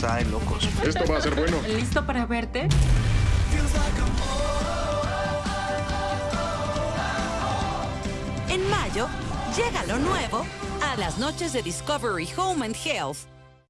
está de locos. Esto va a ser bueno. ¿Listo para verte? En mayo, llega lo nuevo a las noches de Discovery Home and Health.